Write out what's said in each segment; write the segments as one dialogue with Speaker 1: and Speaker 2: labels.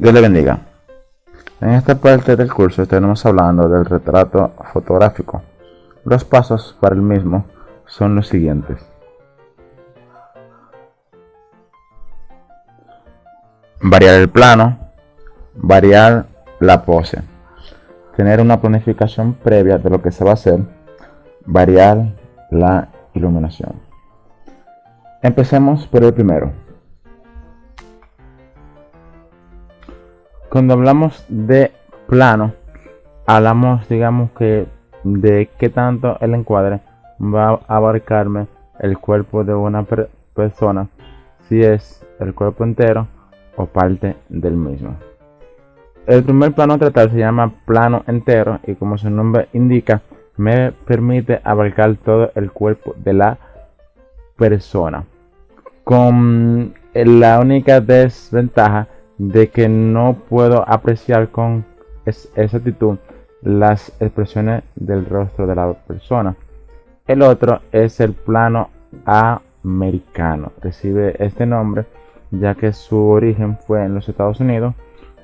Speaker 1: Dios le bendiga. En esta parte del curso estaremos hablando del retrato fotográfico. Los pasos para el mismo son los siguientes. Variar el plano, variar la pose, tener una planificación previa de lo que se va a hacer, variar la iluminación. Empecemos por el primero. Cuando hablamos de plano, hablamos, digamos que, de qué tanto el encuadre va a abarcarme el cuerpo de una persona, si es el cuerpo entero o parte del mismo. El primer plano tratar se llama plano entero y como su nombre indica, me permite abarcar todo el cuerpo de la persona. Con la única desventaja de que no puedo apreciar con exactitud las expresiones del rostro de la persona. El otro es el plano americano. Recibe este nombre ya que su origen fue en los Estados Unidos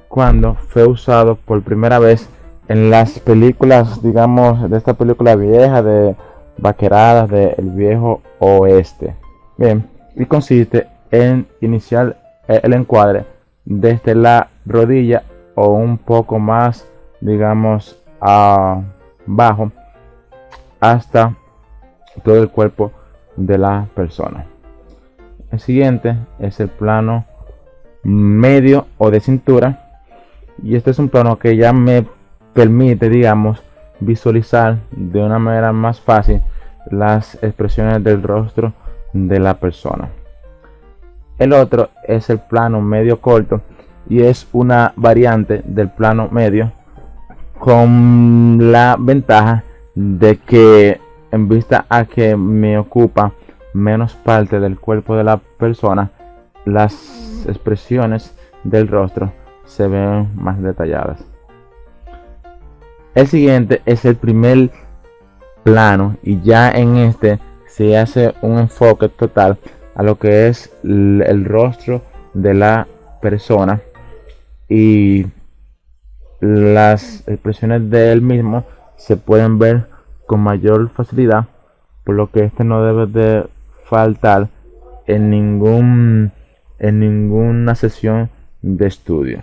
Speaker 1: cuando fue usado por primera vez en las películas, digamos, de esta película vieja de vaqueradas del viejo oeste. Bien, y consiste en iniciar el encuadre desde la rodilla o un poco más, digamos, abajo hasta todo el cuerpo de la persona. El siguiente es el plano medio o de cintura. Y este es un plano que ya me permite, digamos, visualizar de una manera más fácil las expresiones del rostro de la persona. El otro es el plano medio corto y es una variante del plano medio con la ventaja de que en vista a que me ocupa menos parte del cuerpo de la persona, las expresiones del rostro se ven más detalladas. El siguiente es el primer plano y ya en este se hace un enfoque total a lo que es el rostro de la persona y las expresiones de él mismo se pueden ver con mayor facilidad por lo que este no debe de faltar en ningún en ninguna sesión de estudio.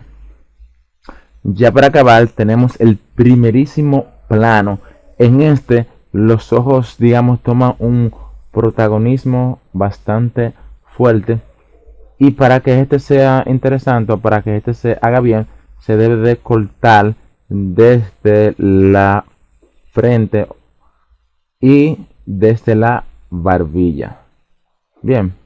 Speaker 1: Ya para acabar tenemos el primerísimo plano. En este los ojos digamos toman un protagonismo bastante fuerte. Y para que este sea interesante para que este se haga bien se debe de cortar desde la frente y desde la barbilla. Bien